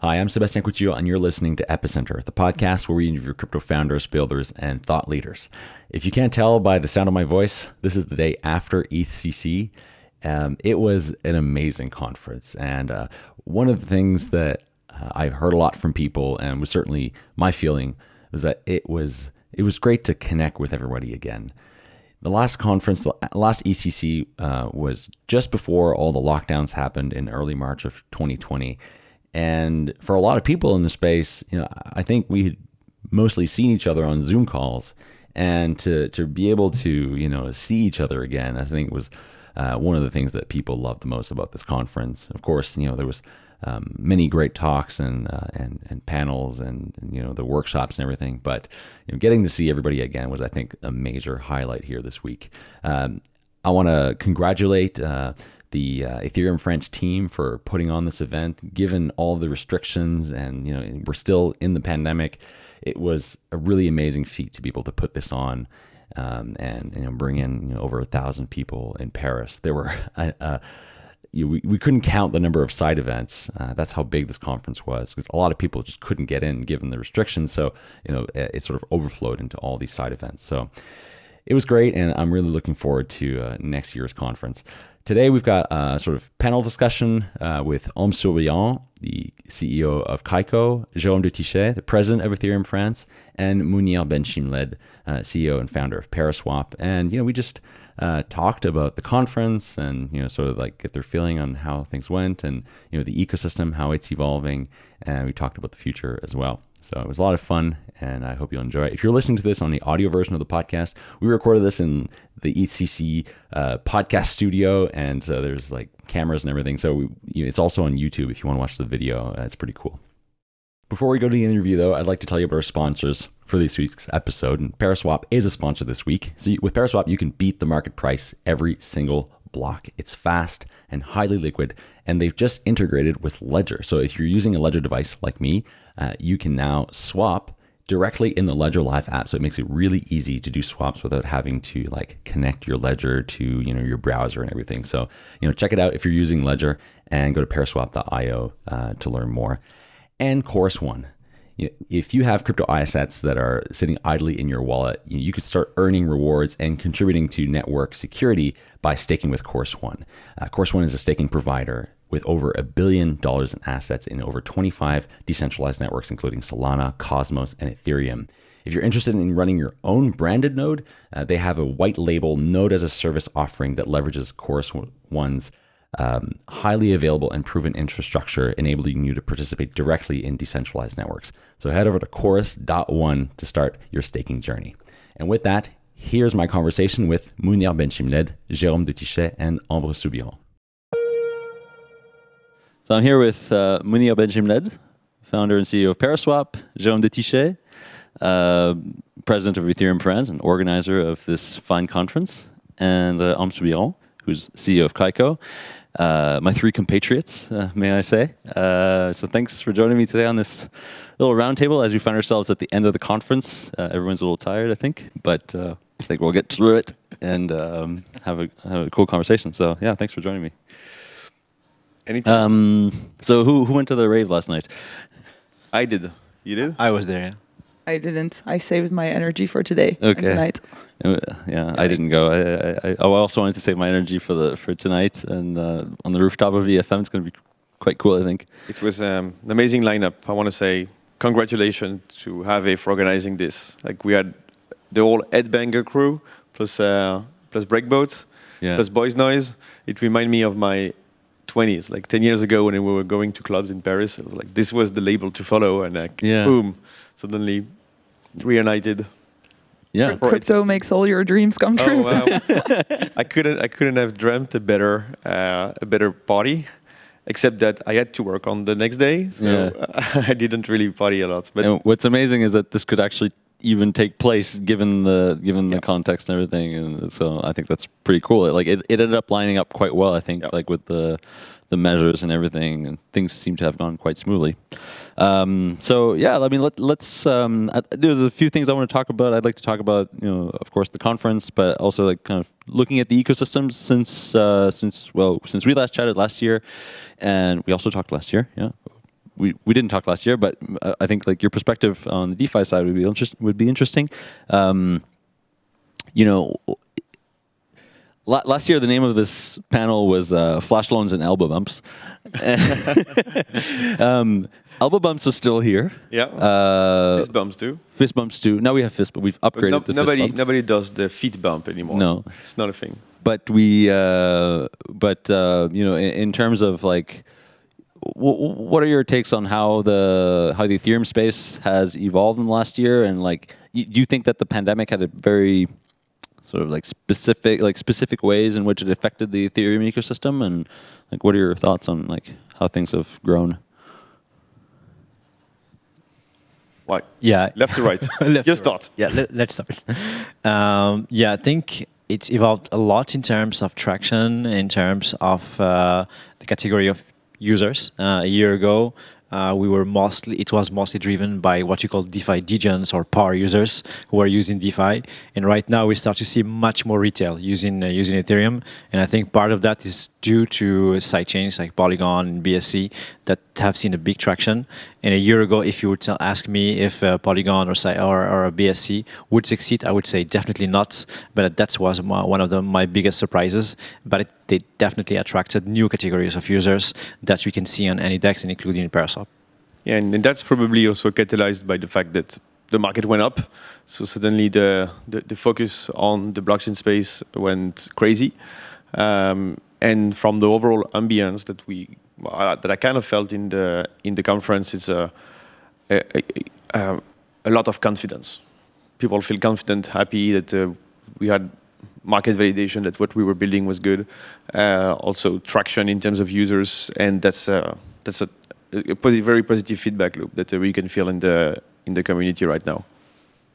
Hi, I'm Sebastien Couture, and you're listening to Epicenter, the podcast where we interview crypto founders, builders, and thought leaders. If you can't tell by the sound of my voice, this is the day after ETHCC. Um, it was an amazing conference, and uh, one of the things that uh, I've heard a lot from people, and was certainly my feeling, was that it was it was great to connect with everybody again. The last conference, the last ETHCC, uh, was just before all the lockdowns happened in early March of 2020 and for a lot of people in the space, you know, I think we had mostly seen each other on Zoom calls, and to to be able to you know see each other again, I think was uh, one of the things that people loved the most about this conference. Of course, you know there was um, many great talks and uh, and and panels and, and, you know the workshops and everything. But you know, getting to see everybody again was, I think, a major highlight here this week. Um, I want to congratulate. Uh, the uh, Ethereum France team for putting on this event, given all the restrictions and you know we're still in the pandemic. It was a really amazing feat to be able to put this on um, and you know bring in you know, over a thousand people in Paris. There were. Uh, uh, you, we, we couldn't count the number of side events. Uh, that's how big this conference was because a lot of people just couldn't get in given the restrictions. So, you know, it, it sort of overflowed into all these side events. So it was great. And I'm really looking forward to uh, next year's conference. Today, we've got a sort of panel discussion uh, with Ambre Soubiran, the CEO of Kaiko, Jérôme de Tychey, the president of Ethereum France, and Mounir Benchemled, uh, CEO and founder of Paraswap. And, you know, we just uh, talked about the conference and, you know, sort of like get their feeling on how things went and, you know, the ecosystem, how it's evolving. And we talked about the future as well. So it was a lot of fun, and I hope you'll enjoy it. If you're listening to this on the audio version of the podcast, we recorded this in the ECC uh, podcast studio, and so there's like cameras and everything. So we, you know, it's also on YouTube if you want to watch the video. Uh, it's pretty cool. Before we go to the interview, though, I'd like to tell you about our sponsors for this week's episode. And Paraswap is a sponsor this week. So with Paraswap, you can beat the market price every single block. It's fast and highly liquid, and they've just integrated with Ledger. So if you're using a Ledger device like me, uh, you can now swap directly in the Ledger Live app. So it makes it really easy to do swaps without having to like connect your Ledger to you know your browser and everything. So you know check it out if you're using Ledger and go to paraswap.io uh, to learn more. And Chorus One. If you have crypto assets that are sitting idly in your wallet, you could start earning rewards and contributing to network security by staking with Chorus One. Uh, Chorus One is a staking provider with over a billion dollars in assets in over 25 decentralized networks, including Solana, Cosmos, and Ethereum. If you're interested in running your own branded node, uh, they have a white label node as a service offering that leverages Chorus One's um, highly available and proven infrastructure, enabling you to participate directly in decentralized networks. So head over to chorus.one to start your staking journey. And with that, here's my conversation with Mounir Benchemled, Jérôme de Tychey, and Ambre Soubiran. So I'm here with uh, Mounir Benchemled, founder and CEO of Paraswap, Jérôme de Tychey, uh, president of Ethereum France and organizer of this fine conference, and uh, Ambre Soubiran, who's CEO of Kaiko. Uh, my three compatriots, uh, may I say. Uh, so thanks for joining me today on this little roundtable as we find ourselves at the end of the conference. Uh, everyone's a little tired, I think, but uh, I think we'll get through it and um, have, a, have a cool conversation. So yeah, thanks for joining me. Anytime. Um, so who who went to the rave last night? I did. You did? I was there. Yeah. I didn't. I saved my energy for today Okay. and tonight. Uh, Yeah, I didn't go. I, I, I also wanted to save my energy for the for tonight, and uh, on the rooftop of EFM, it's going to be quite cool. I think. It was um, an amazing lineup. I want to say congratulations to Have for organizing this. Like we had the whole Ed Banger crew plus uh, plus Breakbot Yeah. plus Boys Noize. It reminded me of my 20s, like 10 years ago when we were going to clubs in Paris. It was like this was the label to follow, and like Yeah. boom, suddenly reunited. Yeah. Right. Crypto makes all your dreams come Oh true. wow! I couldn't I couldn't have dreamt a better uh, a better party, except that I had to work on the next day, so Yeah. I didn't really party a lot. But And what's amazing is that this could actually even take place given the given the context and everything, and so I think that's pretty cool. It, like it, it ended up lining up quite well. I think Yeah. like with the the measures and everything, and things seem to have gone quite smoothly. Um, so yeah, I mean, let, let's. Um, there's a few things I want to talk about. I'd like to talk about, you know, of course, the conference, but also like kind of looking at the ecosystem since uh, since well since we last chatted last year, and we also talked last year, yeah, we, we didn't talk last year, but uh, I think like your perspective on the DeFi side would be interest, would be interesting. Um, you know, last year the name of this panel was uh, flash loans and elbow bumps. um, elbow bumps are still here. Yeah. Uh, fist bumps too. Fist bumps too. Now we have fist, but we've upgraded no, the nobody, Nobody does the feet bump anymore. No, it's not a thing. But we, uh, but uh, you know, in, in, terms of like, what are your takes on how the how the Ethereum space has evolved in the last year? And like, do you think that the pandemic had a very sort of like specific like specific ways in which it affected the Ethereum ecosystem and like what are your thoughts on like how things have grown? What? Yeah. Left to right. Left Just start. Right. Yeah, let, us start. Um, yeah, I think it's evolved a lot in terms of traction, in terms of uh, the category of users. Uh, a year ago, uh, we were mostly it was mostly driven by what you call DeFi degens or power users who are using DeFi. And right now we start to see much more retail using uh, using Ethereum. And I think part of that is due to sidechains like Polygon and BSC that have seen a big traction. And a year ago, if you would tell, ask me if uh, Polygon or, or, or BSC would succeed, I would say definitely not. But that was my, one of the, my biggest surprises. But it, they definitely attracted new categories of users that we can see on any DEX, including Paraswap. Yeah, and, and that's probably also catalyzed by the fact that the market went up. So suddenly the, the, the focus on the blockchain space went crazy. Um, and from the overall ambience that we that I kind of felt in the in the conference is a a, a, a lot of confidence. People feel confident, happy that uh, we had market validation that what we were building was good. Uh, also traction in terms of users, and that's uh, that's a, a positive, very positive feedback loop that uh, we can feel in the in the community right now.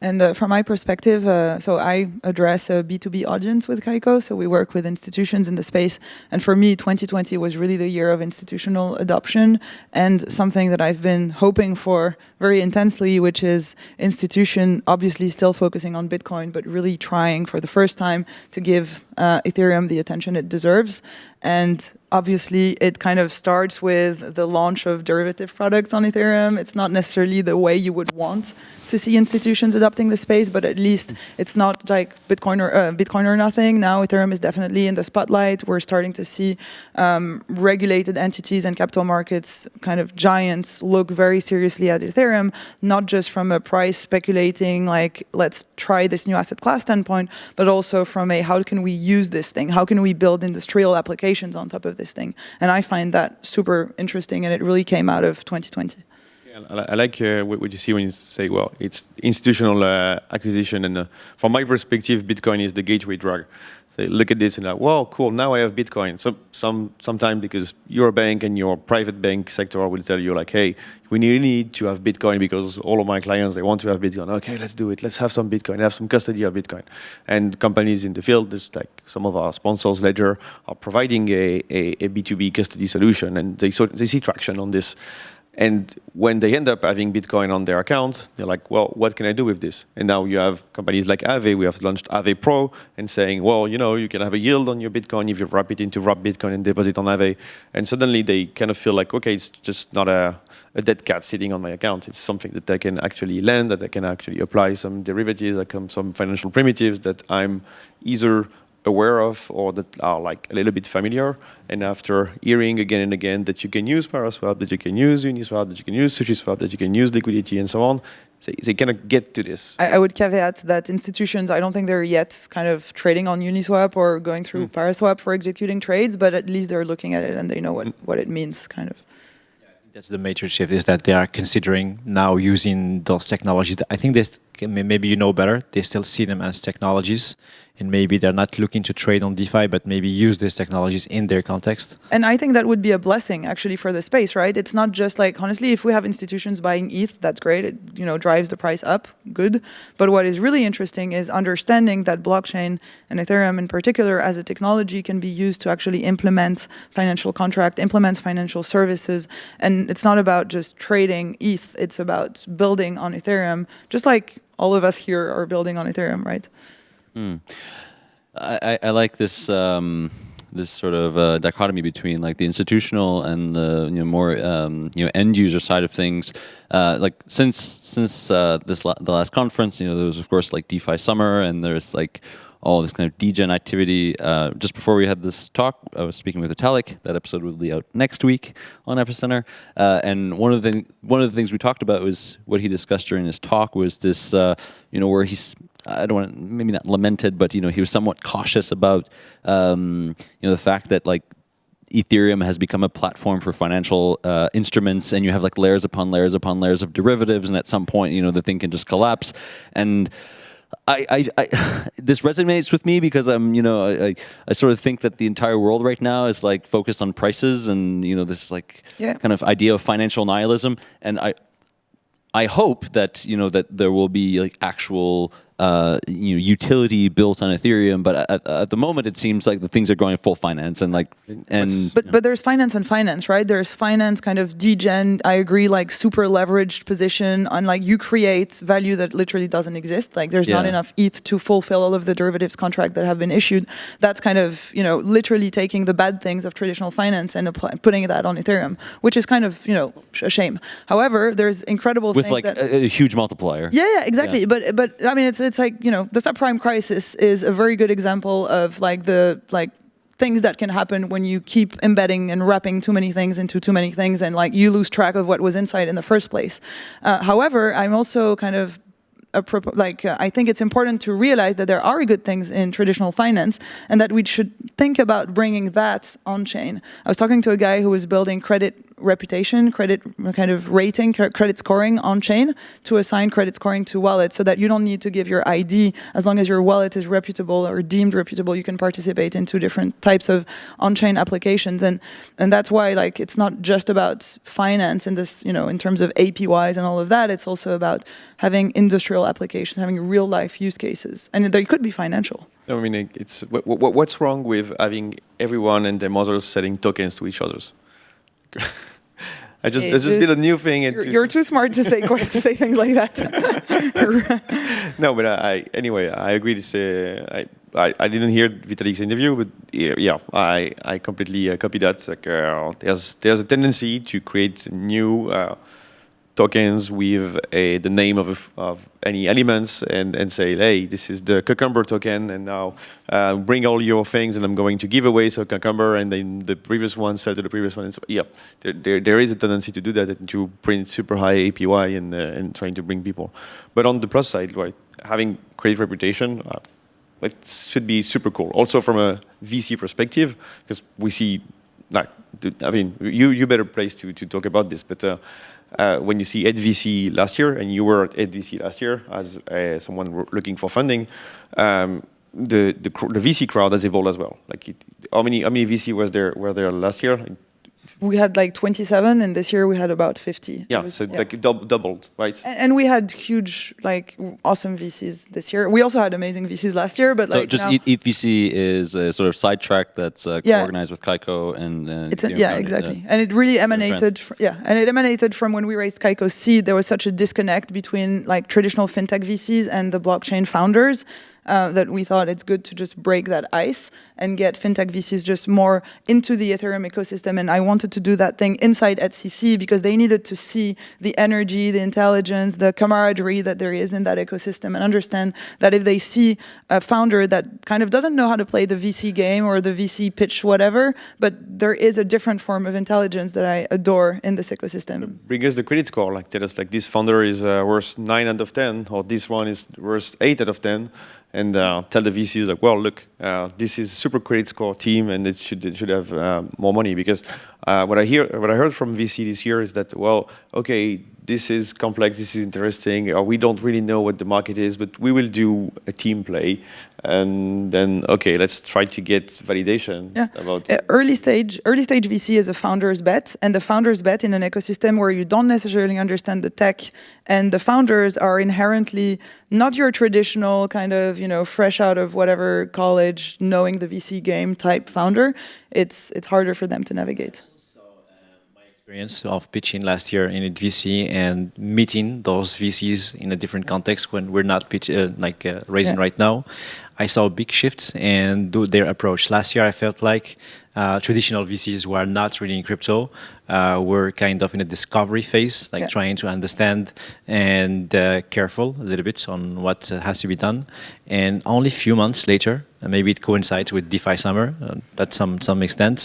And uh, from my perspective, uh, so I address a B2B audience with Kaiko, so we work with institutions in the space. And for me, 2020 was really the year of institutional adoption and something that I've been hoping for very intensely, which is institution obviously still focusing on Bitcoin, but really trying for the first time to give uh, Ethereum the attention it deserves. And obviously it kind of starts with the launch of derivative products on Ethereum. It's not necessarily the way you would want to see institutions adopting the space, but at least it's not like Bitcoin or, uh, Bitcoin or nothing. Now Ethereum is definitely in the spotlight. We're starting to see um, regulated entities and capital markets kind of giants look very seriously at Ethereum, not just from a price speculating, like let's try this new asset class standpoint, but also from a how can we use this thing? How can we build industrial applications on top of this thing? And I find that super interesting and it really came out of 2020. I like uh, what you see when you say, well, it's institutional uh, acquisition. And uh, from my perspective, Bitcoin is the gateway drug. So look at this and like, whoa, cool, now I have Bitcoin. So some sometime because your bank and your private bank sector will tell you like, hey, we need to have Bitcoin because all of my clients, they want to have Bitcoin. Okay, let's do it. Let's have some Bitcoin, have some custody of Bitcoin. And companies in the field, just like some of our sponsors, Ledger, are providing a, a, a B2B custody solution and they, so, they see traction on this. And when they end up having Bitcoin on their account, they're like, well, what can I do with this? And now you have companies like Aave. We have launched Aave Pro and saying, well, you know, you can have a yield on your Bitcoin if you wrap it into wrap Bitcoin and deposit on Aave. And suddenly they kind of feel like, okay, it's just not a, a dead cat sitting on my account. It's something that I can actually lend, that I can actually apply some derivatives, like some financial primitives that I'm either aware of or that are like a little bit familiar. And after hearing again and again that you can use Paraswap, that you can use Uniswap, that you can use SushiSwap, that you can use liquidity and so on, they, they kind of get to this. I, I, would caveat that institutions, I don't think they're yet kind of trading on Uniswap or going through mm. Paraswap for executing trades, but at least they're looking at it and they know what, mm. what it means kind of. That's the major shift is that they are considering now using those technologies. I think they maybe you know better. They still see them as technologies and maybe they're not looking to trade on DeFi, but maybe use these technologies in their context. And I think that would be a blessing actually for the space, right? It's not just like, honestly, if we have institutions buying ETH, that's great. It, you know, drives the price up, good. But what is really interesting is understanding that blockchain and Ethereum in particular as a technology can be used to actually implement financial contract, implements financial services. And it's not about just trading ETH, it's about building on Ethereum, just like all of us here are building on Ethereum, right? Mm. I, I, like this um, this sort of uh, dichotomy between like the institutional and the you know more um, you know end user side of things. Uh, like since since uh, this la the last conference, you know, there was of course like DeFi summer, and there's like all this kind of degen activity. Uh, just before we had this talk, I was speaking with Vitalik. That episode will be out next week on Epicenter. Uh, and one of the one of the things we talked about was what he discussed during his talk was this, uh, you know, where he's I don't want to, maybe not lamented, but you know, he was somewhat cautious about um, you know the fact that like Ethereum has become a platform for financial uh, instruments, and you have like layers upon layers upon layers of derivatives, and at some point, you know, the thing can just collapse. And I, I, I, this resonates with me because I'm, you know, I, I, sort of think that the entire world right now is like focused on prices and you know this like yeah. kind of idea of financial nihilism, and I, I hope that you know that there will be like actual uh, you know utility built on Ethereum, but at, at, the moment it seems like the things are going full finance and like and but but there's finance and finance, right? There's finance kind of degen. I agree, like super leveraged position on like you create value that literally doesn't exist. Like there's yeah. not enough ETH to fulfill all of the derivatives contract that have been issued. That's kind of you know literally taking the bad things of traditional finance and apply, putting that on Ethereum, which is kind of you know a shame. However, there's incredible with like a, a, huge multiplier. Yeah, yeah, exactly. Yeah. But but I mean it's it's like you know the subprime crisis is a very good example of like the like things that can happen when you keep embedding and wrapping too many things into too many things and like you lose track of what was inside in the first place. Uh, however, I'm also kind of like uh, I think it's important to realize that there are good things in traditional finance and that we should think about bringing that on chain. I was talking to a guy who was building credit reputation, credit kind of rating, credit scoring on chain to assign credit scoring to wallets so that you don't need to give your ID as long as your wallet is reputable or deemed reputable, you can participate in two different types of on-chain applications. And and that's why like it's not just about finance in this, you know, in terms of APYs and all of that, it's also about having industrial applications, having real life use cases. And they could be financial. I mean, it's what, what, what's wrong with having everyone and their mothers selling tokens to each others? I just it's just, been a new thing. You're, you're, too smart to say to say things like that. no, but I anyway I agree to say I, I, I didn't hear Vitalik's interview, but yeah, I I completely uh, copy that. Like uh, there's there's a tendency to create new. Uh, tokens with a, the name of, of any elements and, and say, hey, this is the Cucumber token, and now uh, bring all your things, and I'm going to give away so Cucumber, and then the previous one sell to the previous one. And so, yeah, there, there, there is a tendency to do that and to print super high APY and, uh, and trying to bring people. But on the plus side, right, having great reputation, uh, it should be super cool. Also from a VC perspective, because we see, like, I mean, you you better place to to talk about this, but uh, when you see EthVC last year, and you were at EthVC last year as uh, someone looking for funding, um, the, the, the VC crowd has evolved as well. Like, it, how many how many VC was there were there last year? We had like 27 and this year we had about 50 yeah was, so yeah. like dub doubled right? And, and, we had huge like awesome vcs this year. We also had amazing vcs last year but so like just ETH VC is a sort of sidetrack that's uh, yeah. organized with Kaiko and, and it's a, yeah exactly. and it really emanated from, yeah and it emanated from when we raised Kaiko seed. There was such a disconnect between like traditional fintech VCs and the blockchain founders uh, that we thought it's good to just break that ice and get fintech VCs just more into the Ethereum ecosystem. And I wanted to do that thing inside EthCC because they needed to see the energy, the intelligence, the camaraderie that there is in that ecosystem and understand that if they see a founder that kind of doesn't know how to play the VC game or the VC pitch, whatever, but there is a different form of intelligence that I adore in this ecosystem. bring us the credit score, like tell us like this founder is uh, worth 9 out of 10 or this one is worth 8 out of 10 and uh, tell the VCs like, well, look, uh, this is super credit score team, and it should it should have uh, more money. Because uh, what I hear, what I heard from VC this year is that, well, okay, this is complex, this is interesting, or we don't really know what the market is, but we will do a team play, and then okay, let's try to get validation yeah. about uh, early stage. Early stage VC is a founder's bet, and the founder's bet in an ecosystem where you don't necessarily understand the tech, and the founders are inherently not your traditional kind of you know fresh out of whatever college, knowing the VC game type founder. It's it's harder for them to navigate experience of pitching last year in a VC and meeting those VCs in a different context when we're not pitch, uh, like uh, raising yeah. right now. I saw big shifts in th- their approach. Last year, I felt like uh, traditional VCs who are not really in crypto uh, were kind of in a discovery phase, like Yeah. trying to understand and uh, careful a little bit on what has to be done. And only a few months later, and maybe it coincides with DeFi summer, uh, that some some extent.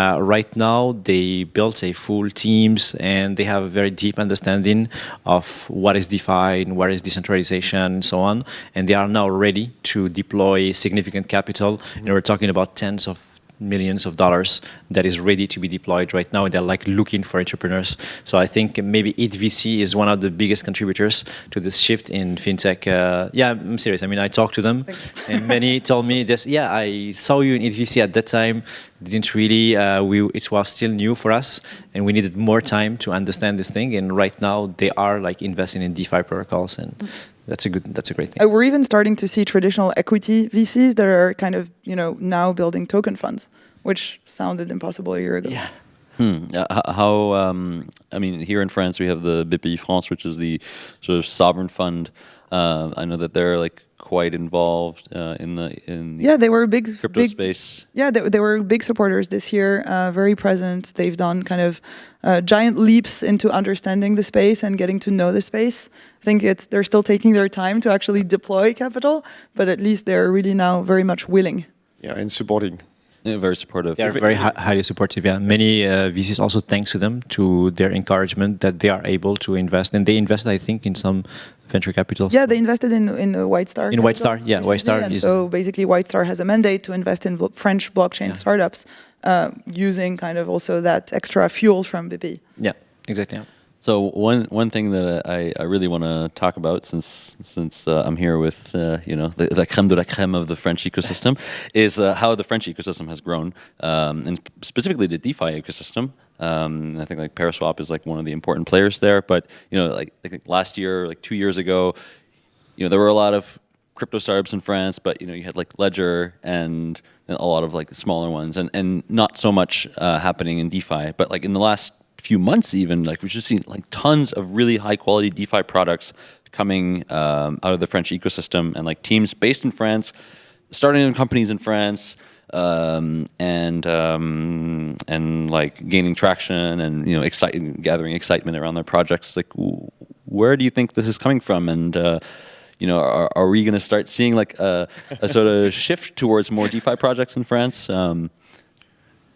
Uh, right now, they built a full teams and they have a very deep understanding of what is DeFi and what is decentralization and so on. And they are now ready to deploy significant capital. And we're talking about tens of millions of dollars that is ready to be deployed right now. They're like looking for entrepreneurs. So I think maybe EthVC is one of the biggest contributors to this shift in fintech. Uh, yeah, I'm serious. I mean, I talked to them, and many told me this. Yeah, I saw you in EthVC at that time. Didn't really. Uh, we it was still new for us, and we needed more time to understand this thing. And right now, they are like investing in DeFi protocols, and that's a good. That's a great thing. Uh, we're even starting to see traditional equity VCs that are kind of, you know, now building token funds, which sounded impossible a year ago. Yeah. Hmm. Uh, how? Um, I mean, here in France, we have the BPI France, which is the sort of sovereign fund. Uh, I know that they're like quite involved uh, in the in the Yeah, they were big, crypto big space. Yeah, they, they were big supporters this year, uh, very present. They've done kind of uh, giant leaps into understanding the space and getting to know the space. I think it's they're still taking their time to actually deploy capital, but at least they're really now very much willing. Yeah, and supporting. Yeah, very supportive. They are very hi- highly supportive. Yeah, many uh, VCs also thanks to them to their encouragement that they are able to invest, and they invested, I think, in some venture capital. Yeah, they invested in in uh, White Star. In White Star, yeah, White Star And is- so basically, White Star has a mandate to invest in blo- French blockchain Yeah. startups, uh, using kind of also that extra fuel from BP. yeah, exactly. yeah. So one one thing that I, I really want to talk about since since uh, I'm here with uh, you know the, the creme de la creme of the French ecosystem is uh, how the French ecosystem has grown um, and specifically the DeFi ecosystem. Um, I think like Paraswap is like one of the important players there. But you know like I think last year like two years ago, you know there were a lot of crypto startups in France, but you know you had like Ledger and a lot of like smaller ones, and and not so much uh, happening in DeFi. But like in the last few months, even like we've just seen like tons of really high quality DeFi products coming um, out of the French ecosystem, and like teams based in France, starting companies in France. Um, and um, and like gaining traction and you know exciting gathering excitement around their projects like where do you think this is coming from and uh, you know, are, are we going to start seeing like a, a sort of shift towards more DeFi projects in France? Um,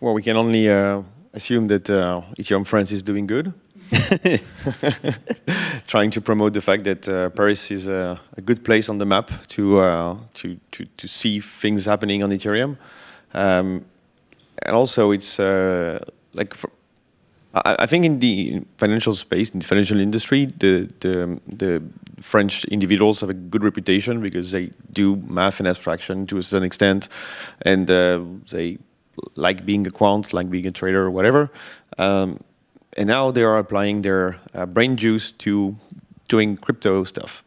Well, we can only uh, assume that uh, Ethereum France is doing good. Trying to promote the fact that uh, Paris is a, a good place on the map to, uh, to, to, to see things happening on Ethereum. Um, and also, it's uh, like for, I, I think in the financial space, in the financial industry, the, the the French individuals have a good reputation because they do math and abstraction to a certain extent, and uh, they like being a quant, like being a trader, or whatever. Um, and now they are applying their uh, brain juice to doing crypto stuff.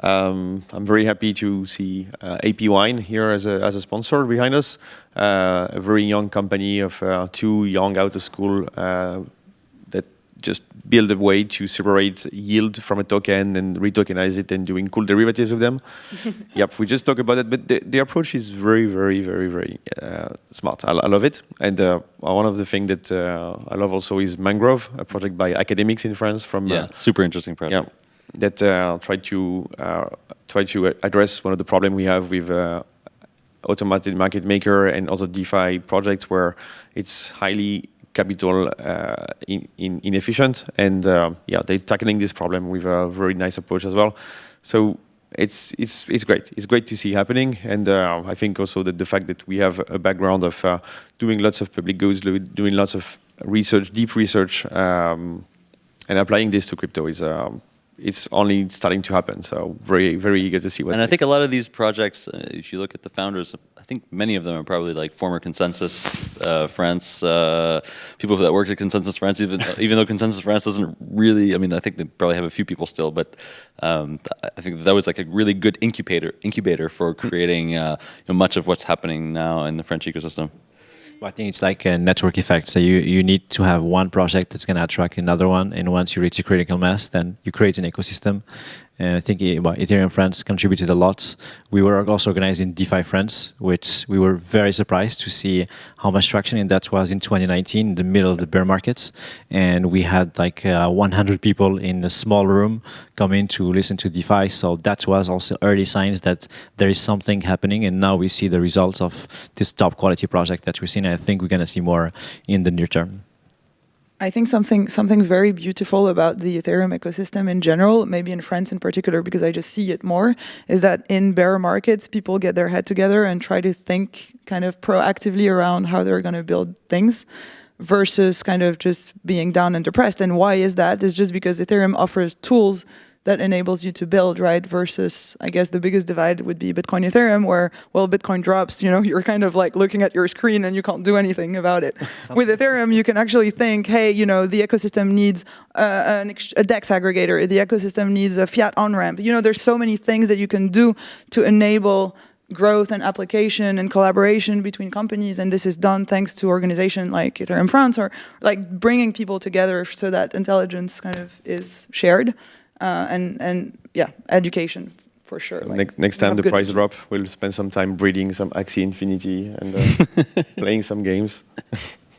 Um, I'm very happy to see uh, APWine here as a, as a sponsor behind us. Uh, a very young company of uh, two young out of school uh, just build a way to separate yield from a token and retokenize it and doing cool derivatives of them. yep, we just talk about it, but the, the approach is very, very, very, very uh, smart. I, I love it. And uh, one of the things that uh, I love also is Mangrove, a project by academics in France from yeah, uh, super interesting project. yeah, that uh, try to uh, try to address one of the problem we have with uh, automated market maker and also DeFi projects where it's highly capital uh, in, in inefficient. And uh, yeah they're tackling this problem with a very nice approach as well. So it's it's it's great. It's great to see happening. And uh, I think also that the fact that we have a background of uh, doing lots of public goods doing lots of research deep research um, and applying this to crypto is um, it's only starting to happen. So very very eager to see what. And I think a lot of these projects, uh, if you look at the founders, I think many of them are probably like former ConsenSys uh, France uh, people that worked at ConsenSys France. Even even though ConsenSys France doesn't really, I mean, I think they probably have a few people still, but um, I think that was like a really good incubator incubator for creating uh, you know, much of what's happening now in the French ecosystem. I think it's like a network effect. So you, you need to have one project that's going to attract another one, and once you reach a critical mass, then you create an ecosystem. And I think well, Ethereum France contributed a lot. We were also organizing DeFi France, which we were very surprised to see how much traction, in that was in 2019, in the middle of the bear markets. And we had like uh, 100 people in a small room coming to listen to DeFi. So that was also early signs that there is something happening. And now we see the results of this top quality project that we've seen. And I think we're going to see more in the near term. I think something something very beautiful about the Ethereum ecosystem in general, maybe in France in particular, because I just see it more, is that in bear markets, people get their head together and try to think kind of proactively around how they're going to build things versus kind of just being down and depressed. And why is that? Is just because Ethereum offers tools that enables you to build, right? Versus, I guess the biggest divide would be Bitcoin Ethereum, where, well, Bitcoin drops, you know, you're kind of like looking at your screen and you can't do anything about it. With Ethereum, you can actually think, hey, you know, the ecosystem needs uh, an a DEX aggregator, the ecosystem needs a fiat on-ramp. You know, there's so many things that you can do to enable growth and application and collaboration between companies and this is done thanks to organization like Ethereum France or like bringing people together so that intelligence kind of is shared uh, and and yeah, education for sure. Like next, next time the price drop, we'll spend some time breeding some Axie Infinity and uh, playing some games.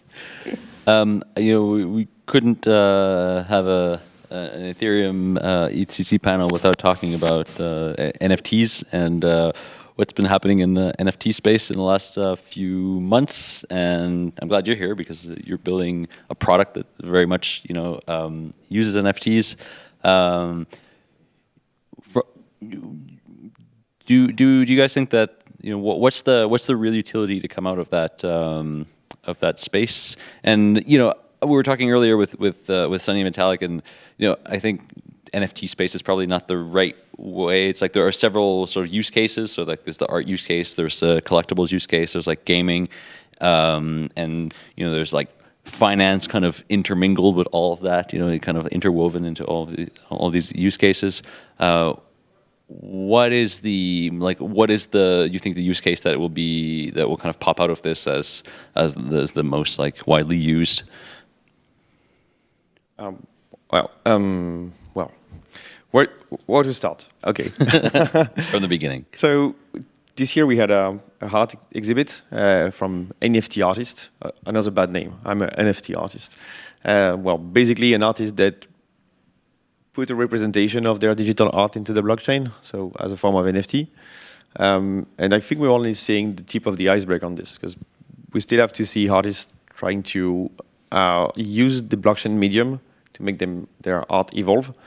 um, you know, we, we couldn't uh, have a an Ethereum uh, EthCC panel without talking about uh, NFTs and uh, what's been happening in the NFT space in the last uh, few months. And I'm glad you're here because you're building a product that very much you know um, uses NFTs. Um, for, do do do you guys think that you know what, what's the what's the real utility to come out of that um, of that space? And you know we were talking earlier with with uh, with Sunny Metallic, and you know I think NFT space is probably not the right way. It's like there are several sort of use cases. So like there's the art use case, there's the collectibles use case, there's like gaming, um, and you know there's like finance kind of intermingled with all of that, you know, kind of interwoven into all of the, all these use cases. Uh, what is the like? What is the you think the use case that will be that will kind of pop out of this as as the, as the most like widely used? Um, well, um, well, where where to start? Okay, from the beginning. So this year we had a, a art exhibit uh, from NFT artist, uh, another bad name. I'm an NFT artist. Uh, well, basically an artist that put a representation of their digital art into the blockchain, so as a form of NFT. Um, and I think we're only seeing the tip of the iceberg on this, because we still have to see artists trying to uh, use the blockchain medium to make them their art evolve.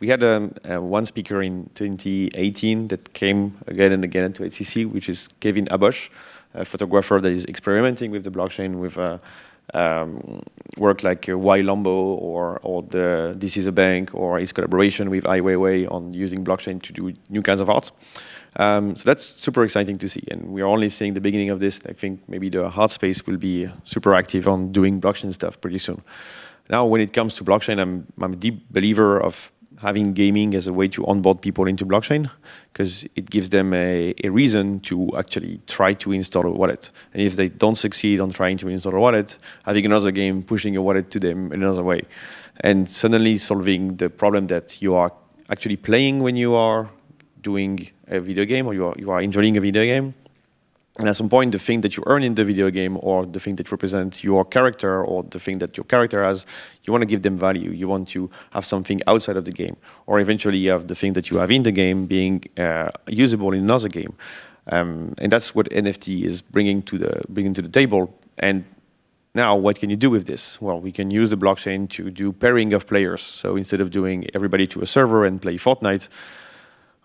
We had um, uh, one speaker in 2018 that came again and again to EthCC, which is Kevin Abosch, a photographer that is experimenting with the blockchain with uh, um, work like uh, Lombo or, or the This is a Bank or his collaboration with Ai Weiwei on using blockchain to do new kinds of art. Um, so that's super exciting to see, and we're only seeing the beginning of this. I think maybe the art space will be super active on doing blockchain stuff pretty soon. Now, when it comes to blockchain, I'm, I'm a deep believer of having gaming as a way to onboard people into blockchain because it gives them a, a, reason to actually try to install a wallet. And if they don't succeed on trying to install a wallet, having another game pushing a wallet to them in another way. And suddenly solving the problem that you are actually playing when you are doing a video game or you are, you are enjoying a video game and at some point, the thing that you earn in the video game or the thing that represents your character or the thing that your character has, you want to give them value. You want to have something outside of the game. Or eventually you have the thing that you have in the game being uh, usable in another game. Um, and that's what NFT is bringing to the bringing to the table. And now, what can you do with this? Well, we can use the blockchain to do pairing of players. So instead of doing everybody to a server and play Fortnite,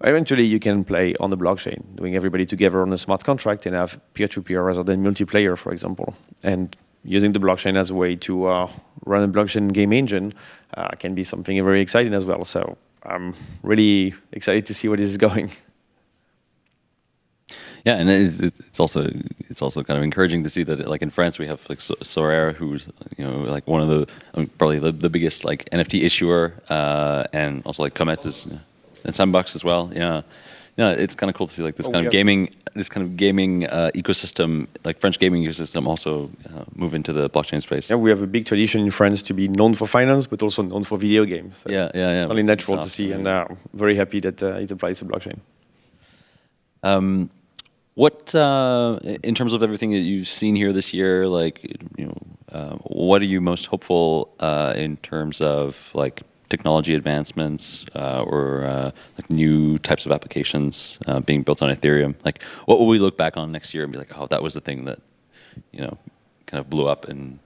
Eventually, you can play on the blockchain, doing everybody together on a smart contract and have peer-to-peer -peer rather than multiplayer, for example. And using the blockchain as a way to uh, run a blockchain game engine uh, can be something very exciting as well. So I'm really excited to see where this is going. Yeah, and it's, it's also it's also kind of encouraging to see that like in France we have like Sorare, who's you know like one of the probably the, the biggest like NFT issuer, uh, and also like Cometh is and Sandbox as well. Yeah, Yeah, it's kind of cool to see like this Oh, kind of gaming, this kind of gaming uh, ecosystem, like French gaming ecosystem, also uh, move into the blockchain space. Yeah, we have a big tradition in France to be known for finance, but also known for video games. So Yeah, yeah, yeah. It's only natural to see, yeah. and uh, very happy that uh, it applies to blockchain. Um, what, uh, in terms of everything that you've seen here this year, like, you know, uh, what are you most hopeful uh, in terms of like technology advancements uh, or uh, like new types of applications uh, being built on Ethereum? Like, what will we look back on next year and be like, oh, that was the thing that, you know, kind of blew up in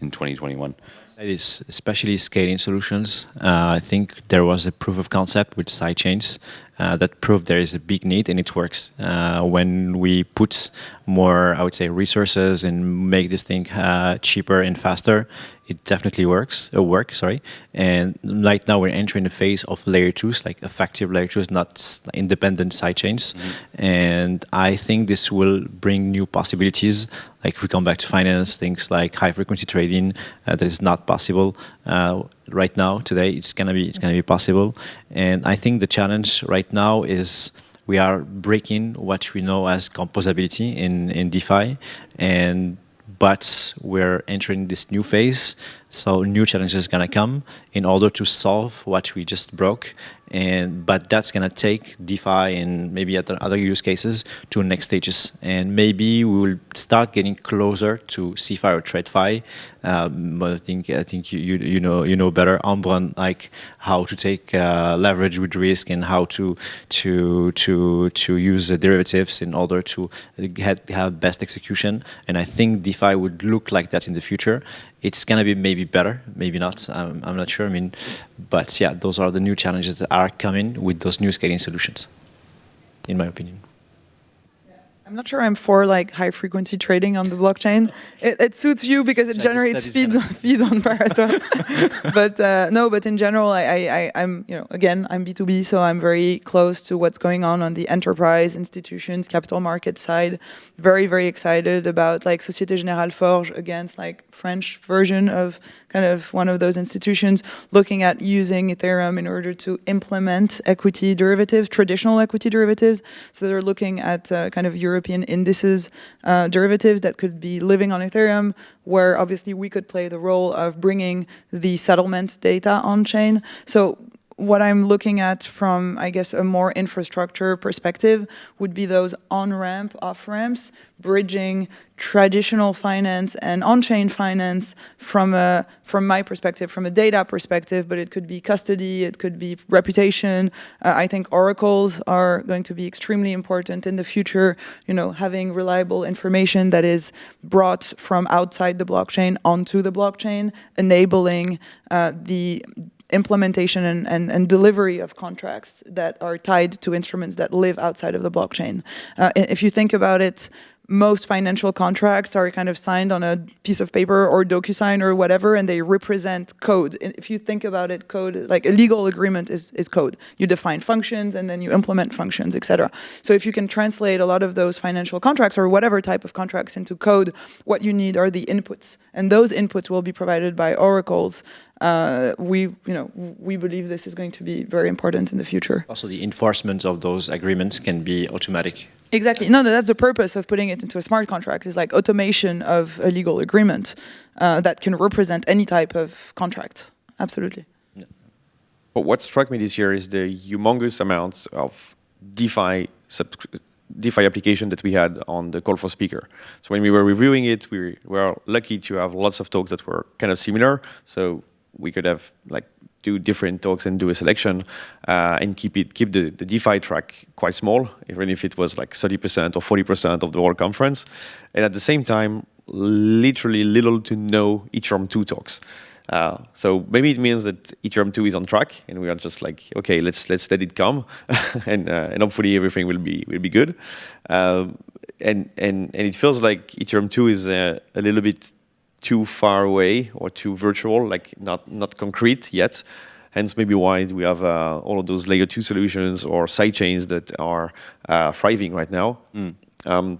in 2021? It is especially scaling solutions. Uh, I think there was a proof of concept with sidechains uh, that proved there is a big need and it works. Uh, when we put more, I would say, resources and make this thing uh, cheaper and faster, it definitely works. Uh, work, sorry. And right now we're entering the phase of layer twos, like effective layer twos, not independent sidechains. And I think this will bring new possibilities. Like if we come back to finance, things like high frequency trading, uh, that is not possible uh, right now. Today, it's gonna be it's gonna be possible. And I think the challenge right now is we are breaking what we know as composability in in DeFi, and but we're entering this new phase. So new challenges gonna come in order to solve what we just broke. And but that's gonna take DeFi and maybe other other use cases to next stages. And maybe we will start getting closer to CeFi or TradeFi. Um, but I think I think you, you you know you know better Ambre like how to take uh, leverage with risk and how to to to to use the derivatives in order to get have best execution. And I think DeFi would look like that in the future. It's gonna be maybe better, maybe not. I'm, I'm not sure. I mean, but yeah, those are the new challenges that are coming with those new scaling solutions, in my opinion. I'm not sure I'm for like high frequency trading on the blockchain. It, it suits you because it Just generates fees, feeds on Paraswap. but uh, no, but in general, I, I, I I'm you know again I'm B2B, so I'm very close to what's going on on the enterprise institutions, capital market side. Very very excited about like Société Générale Forge against like French version of kind of one of those institutions looking at using Ethereum in order to implement equity derivatives, traditional equity derivatives. So they're looking at uh, kind of European indices uh, derivatives that could be living on Ethereum, where obviously we could play the role of bringing the settlement data on chain. So what I'm looking at from, I guess, a more infrastructure perspective would be those on-ramp, off-ramps, bridging traditional finance and on-chain finance from a, from my perspective, from a data perspective, but it could be custody, it could be reputation. Uh, I think oracles are going to be extremely important in the future, you know, having reliable information that is brought from outside the blockchain onto the blockchain, enabling uh, the implementation and, and, and, delivery of contracts that are tied to instruments that live outside of the blockchain. Uh, if you think about it, most financial contracts are kind of signed on a piece of paper or DocuSign or whatever, and they represent code. If you think about it, code, like a legal agreement is, is code. You define functions and then you implement functions, etc. So if you can translate a lot of those financial contracts or whatever type of contracts into code, what you need are the inputs. And those inputs will be provided by oracles. Uh, we, you know, we believe this is going to be very important in the future. Also, the enforcement of those agreements can be automatic. Exactly. No, no, that's the purpose of putting it into a smart contract. Is like automation of a legal agreement uh, that can represent any type of contract. Absolutely. Yeah. But what struck me this year is the humongous amount of DeFi DeFi application that we had on the call for speaker. So when we were reviewing it, we were lucky to have lots of talks that were kind of similar. So we could have like do different talks and do a selection uh, and keep it keep the, the DeFi track quite small, even if it was like 30% or 40% of the whole conference. And at the same time, literally little to no Ethereum 2 talks. Uh, so maybe it means that Ethereum 2 is on track, and we are just like, okay, let's let's let it come, and uh, and hopefully everything will be will be good. Um, and and and it feels like Ethereum 2 is a, a little bit too far away or too virtual, like not not concrete yet. Hence, maybe why we have uh, all of those layer two solutions or sidechains that are uh, thriving right now. Mm. Um,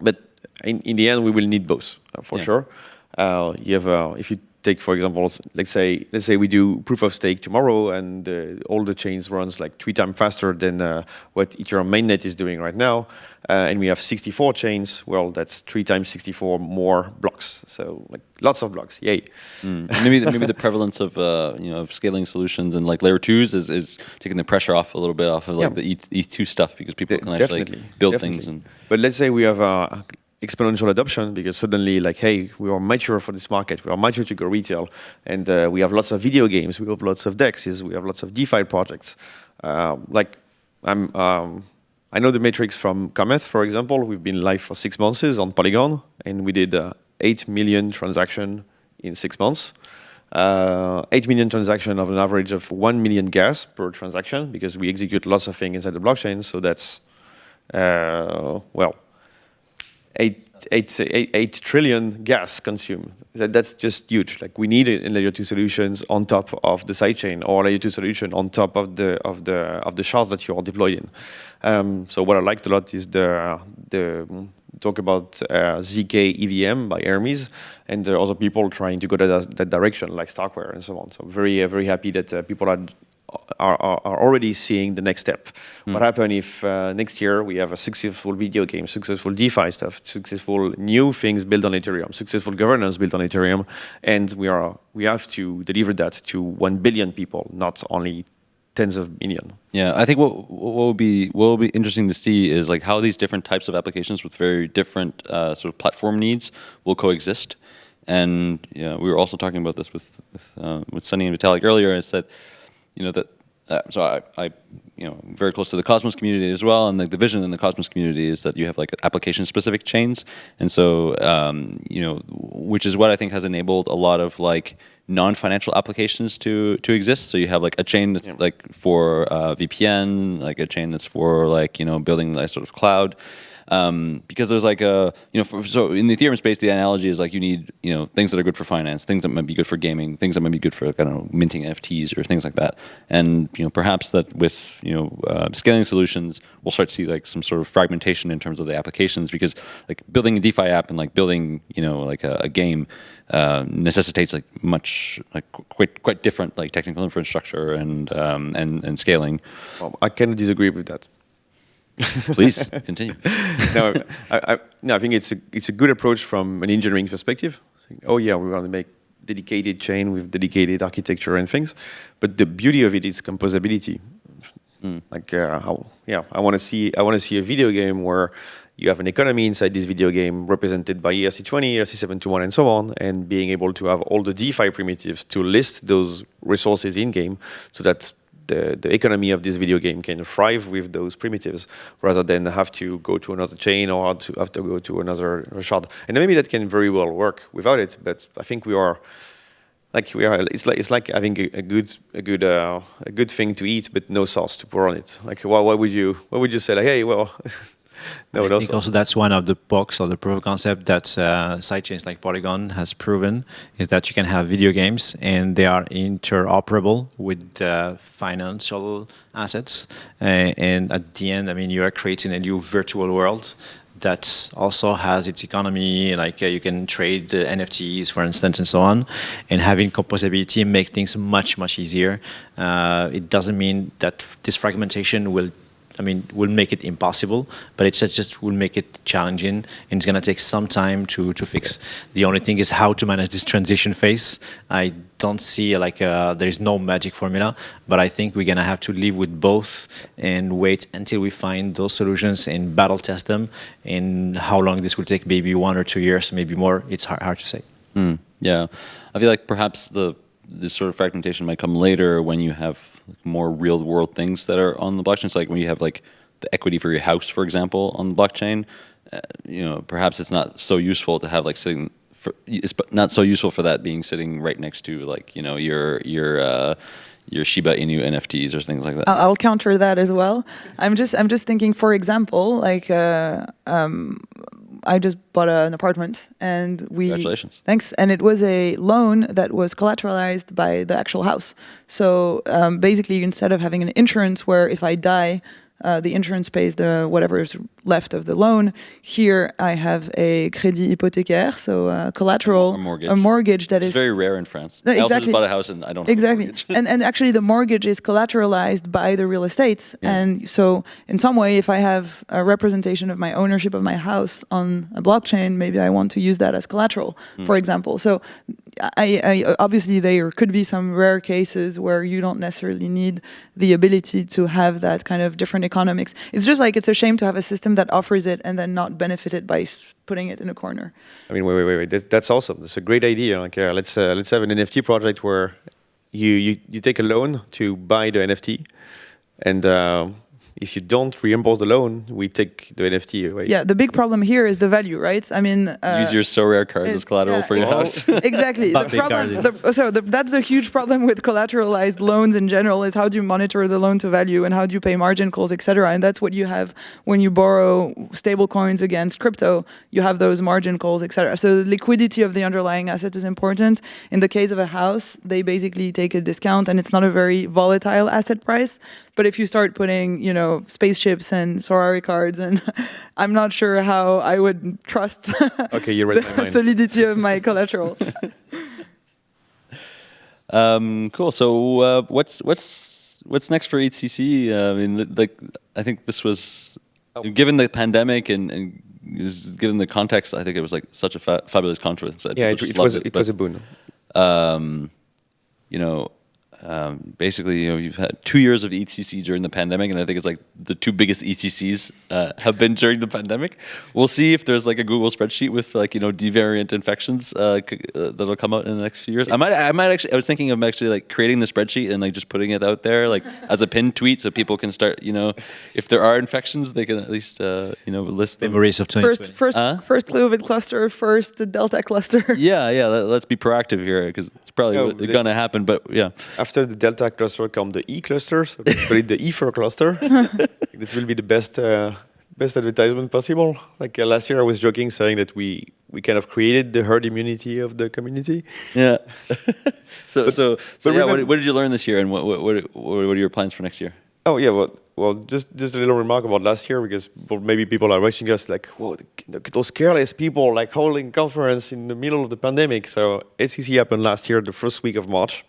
but in, in the end, we will need both uh, for Yeah. sure. Uh, you have, uh, if you take for example, let's say let's say we do proof of stake tomorrow, and uh, all the chains runs like three times faster than uh, what Ethereum mainnet is doing right now, uh, and we have 64 chains. Well, that's three times 64 more blocks. So like lots of blocks. Yay! Mm. Maybe the, maybe the prevalence of uh, you know of scaling solutions and like layer twos is, is taking the pressure off a little bit off of like Yeah. the ETH, ETH two stuff because people De- can actually definitely, build definitely. things and But let's say we have uh, exponential adoption because suddenly, like, hey, we are mature for this market. We are mature to go retail, and uh, we have lots of video games. We have lots of dexes. We have lots of DeFi projects. Um, like, I'm. Um, I know the metrics from Cometh, for example. We've been live for six months on Polygon, and we did uh, eight million transaction in six months. Uh, 8 million transaction of an average of 1 million gas per transaction because we execute lots of things inside the blockchain. So that's, uh, well, eight, eight, eight, eight trillion gas consumed. That, that's just huge. Like we need it in layer two solutions on top of the sidechain or layer two solution on top of the of the of the shards that you are deploying. Um, so what I liked a lot is the the talk about uh, ZK EVM by Hermez, and there are other people trying to go that, that direction, like Starkware and so on. So very uh, very happy that uh, people are are, are, are already seeing the next step. What happens if uh, next year we have a successful video game, successful DeFi stuff, successful new things built on Ethereum, successful governance built on Ethereum, and we are we have to deliver that to one billion people, not only tens of million. Yeah, I think what what would be what will be interesting to see is like how these different types of applications with very different uh, sort of platform needs will coexist. And know, we were also talking about this with with, uh, with Sunny and Vitalik earlier. Is that you know that uh, so I, I you know I'm very close to the Cosmos community as well, and like the vision in the Cosmos community is that you have like application specific chains, and so um, you know which is what I think has enabled a lot of like non-financial applications to to exist. So you have like a chain that's like for uh, VPN, like a chain that's for like you know building like sort of cloud. Um, because there's like a you know for, so in the Ethereum space the analogy is like you need you know things that are good for finance, things that might be good for gaming, things that might be good for I don't know minting NFTs or things like that. And you know perhaps that with you know uh, scaling solutions we'll start to see like some sort of fragmentation in terms of the applications because like building a DeFi app and like building you know like a, a game uh, necessitates like much like quite quite different like technical infrastructure and um, and and scaling. Well, I cannot disagree with that. Please continue. no, I, I, no, I think it's a, it's a good approach from an engineering perspective. Oh yeah, we want to make dedicated chain with dedicated architecture and things, but the beauty of it is composability. Like, uh, how, yeah, I want to see I want to see a video game where you have an economy inside this video game represented by ERC20, ERC721, and so on, and being able to have all the DeFi primitives to list those resources in game, so that the, the economy of this video game can thrive with those primitives rather than have to go to another chain or to have to go to another shard. And maybe that can very well work without it, but I think we are like we are. It's like it's like having a, a good a good uh, a good thing to eat, but no sauce to pour on it. Like, why, why would you why would you say like, hey, well, no, I think also that's one of the bugs or the proof of concept that uh, sidechains like Polygon has proven is that you can have video games and they are interoperable with uh, financial assets. Uh, and at the end, I mean, you are creating a new virtual world that also has its economy, like uh, you can trade the NFTs, for instance, and so on. And having composability makes things much, much easier. Uh, it doesn't mean that this fragmentation will I mean, will make it impossible, but it just will make it challenging, and it's gonna take some time to to fix. The only thing is how to manage this transition phase. I don't see like uh, there is no magic formula, but I think we're gonna have to live with both and wait until we find those solutions and battle test them. And how long this will take, maybe one or two years, maybe more. It's hard, hard to say. Mm, yeah, I feel like perhaps the this sort of fragmentation might come later when you have more real world things that are on the blockchain. It's like when you have like the equity for your house, for example, on the blockchain. Uh, you know, perhaps it's not so useful to have like sitting. For, it's not so useful for that being sitting right next to like you know your your uh, your Shiba Inu NFTs or things like that. I'll, counter that as well. I'm just I'm just thinking, for example, like uh, um, I just bought a, an apartment and we Congratulations. thanks and it was a loan that was collateralized by the actual house. So um, basically, instead of having an insurance where if I die. Uh, the insurance pays the whatever is left of the loan. Here I have a crédit hypothécaire, so uh, collateral, A mortgage. a mortgage that It's is very rare in France. No, I also just exactly. bought a house and I don't have exactly a and and actually the mortgage is collateralized by the real estate, Yeah. and so in some way if i have a representation of my ownership of my house on a blockchain maybe i want to use that as collateral Hmm. for example so I, I obviously there could be some rare cases where you don't necessarily need the ability to have that kind of different economics it's just like it's a shame to have a system that offers it and then not benefit it by putting it in a corner I mean, wait, wait, wait, wait. That, that's awesome. That's a great idea. Like, uh, let's uh, let's have an NFT project where you you, you take a loan to buy the NFT, and um if you don't reimburse the loan, we take the NFT away. yeah the big problem here is the value right i mean uh, Use your Sorare cards as collateral yeah. for your Well, house. exactly. the problem, the, so the, that's the huge problem with collateralized loans in general is how do you monitor the loan to value and how do you pay margin calls, etc. And that's what you have when you borrow stable coins against crypto. You have those margin calls, etc. So the liquidity of the underlying asset is important. In the case of a house, they basically take a discount, and it's not a very volatile asset price. But if you start putting, you know, spaceships and Sorare cards, and I'm not sure how I would trust Okay, you read the solidity of my collateral. Um, cool. So uh, what's what's what's next for EthCC? Uh, I mean, like I think this was Oh. given the pandemic and, and given the context. I think it was like such a fa- fabulous conference. that Yeah, it, it was loved it was a boon. um, you know, um, basically, you know, you've had two years of EthCC during the pandemic, and I think it's like the two biggest ECCs uh, have been during the pandemic. We'll see if there's like a Google spreadsheet with like you know devariant infections uh, c- uh, that'll come out in the next few years. I might, I might actually, I was thinking of actually like creating the spreadsheet and like just putting it out there like as a pinned tweet, so people can start, you know, if there are infections, they can at least uh, you know list them. Memories of 2020. First, first, Huh? first COVID cluster, first Delta cluster. Yeah, yeah. Let, let's be proactive here because it's probably No, gonna happen. But yeah. After the Delta cluster come the E cluster, so basically the E4 cluster. this will be the best uh, best advertisement possible. Like uh, last year, I was joking saying that we we kind of created the herd immunity of the community. Yeah. so, so, so but yeah. What, what did you learn this year, and what, what, what, what are your plans for next year? Oh yeah, well, well, just just a little remark about last year because maybe people are watching us like, whoa, those careless people like holding conference in the middle of the pandemic. So EthCC happened last year, the first week of March,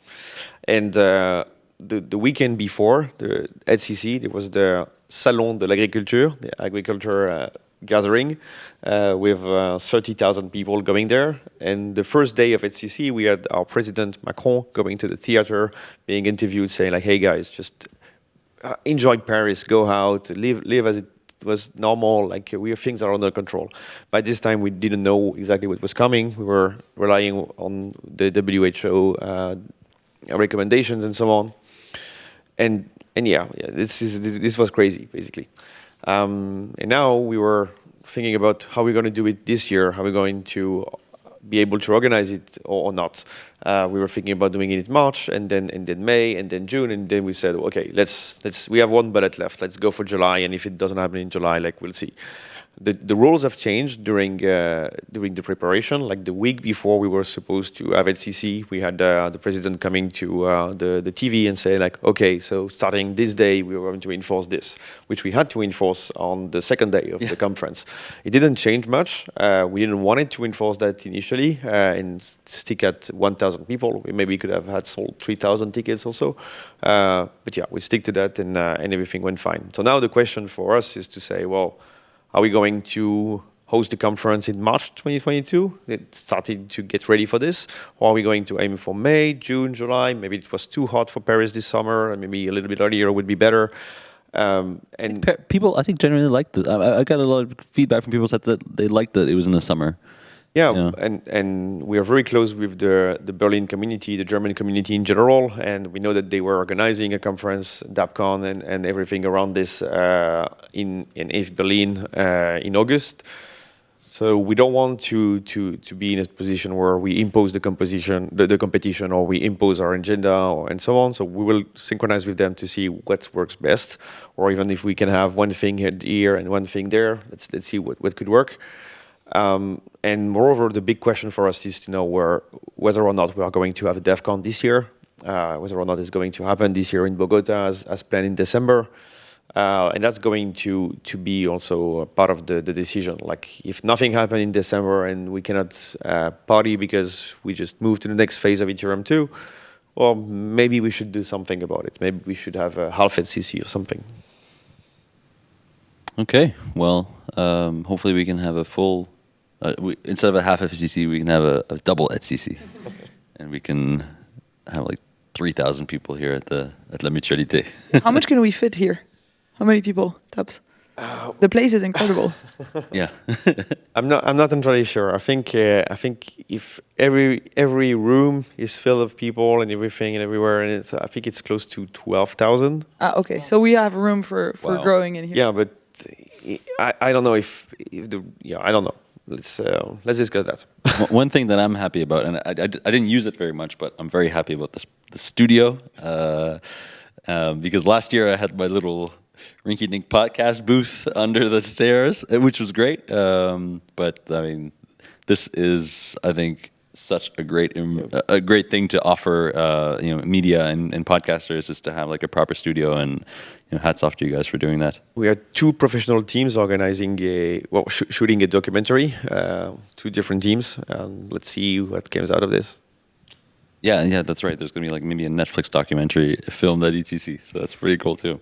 and uh, the the weekend before the EthCC, there was the Salon de l'Agriculture, the agriculture uh, gathering, uh, with uh, 30,000 people going there. And the first day of EthCC, we had our president Macron going to the theater, being interviewed, saying like, "Hey guys, just uh, enjoy Paris, go out, live live as it was normal. Like we things are under control. By this time, we didn't know exactly what was coming. We were relying on the WHO uh, recommendations and so on. And and yeah, yeah, this is this, this was crazy basically. Um, and now we were thinking about how we're going to do it this year. How we're going to be able to organize it or, or not. Uh, we were thinking about doing it in March and then and then May and then June and then we said, okay, let's let's we have one bullet left. Let's go for July. And if it doesn't happen in July, like we'll see. The, the rules have changed during uh, during the preparation. Like the week before we were supposed to have EthCC, we had uh, the president coming to uh, the the TV and say like, okay, so starting this day we are going to enforce this, which we had to enforce on the second day of the conference. It didn't change much. Uh, we didn't want it to enforce that initially uh, and stick at 1,000 people. We maybe could have had sold 3,000 tickets also. Uh, but yeah, we stick to that and uh, and everything went fine. So now the question for us is to say, well. Are we going to host the conference in March 2022? It started to get ready for this. Or are we going to aim for May, June, July? Maybe it was too hot for Paris this summer, and maybe a little bit earlier would be better. Um, and Pe- People, I think, generally liked it. I, I got a lot of feedback from people said that they liked that it was in the summer. Yeah, Yeah. and and we are very close with the the Berlin community, the German community in general, and we know that they were organizing a conference, DappCon, and, and everything around this uh, in in ETH Berlin uh, in August. So we don't want to to to be in a position where we impose the composition, the, the competition, or we impose our agenda, or, and so on. So we will synchronize with them to see what works best, or even if we can have one thing here and one thing there. Let's let's see what what could work. Um, and moreover, the big question for us is to know where, whether or not we are going to have a Devcon this year, uh, whether or not it's going to happen this year in Bogota as, as planned in December. Uh, and that's going to to be also part of the, the decision. Like if nothing happened in December and we cannot uh, party because we just moved to the next phase of Ethereum 2, well, maybe we should do something about it. Maybe we should have a half ETHCC or something. Okay, well, um, hopefully we can have a full, uh, we, instead of a half EthCC, we can have a, a double EthCC, and we can have like 3,000 people here at the at La Mutualité. How much can we fit here? How many people, Tubbs? the place is incredible. yeah. I'm not. I'm not entirely sure. I think. Uh, I think if every every room is filled of people and everything and everywhere, and it's, I think it's close to twelve thousand. Ah, okay, so we have room for, for Wow. growing in here. Yeah, but I, I don't know if if the yeah I don't know. Let's uh, let's discuss that. One- thing that I'm happy about, and I, I, I didn't use it very much, but I'm very happy about this the studio uh, um, because last year I had my little rinky dink podcast booth under the stairs, which was great. Um, but I mean, this is I think such a great a- a great thing to offer uh, you know media and, and podcasters is to have like a proper studio and you know hats off to you guys for doing that. We are two professional teams organizing a well sh- shooting a documentary. Uh, two different teams, and let's see what comes out of this. Yeah, yeah, that's right. There's going to be like maybe a Netflix documentary filmed at EthCC, so that's pretty cool too.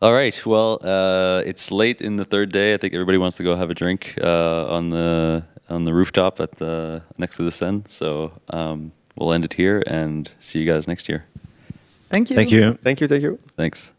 All right, well, uh, it's late in the third day. I think everybody wants to go have a drink uh, on the on the rooftop at the next to the Seine. So um, we'll end it here and see you guys next year. Thank you. Thank you. Thank you. Thank you. Thanks.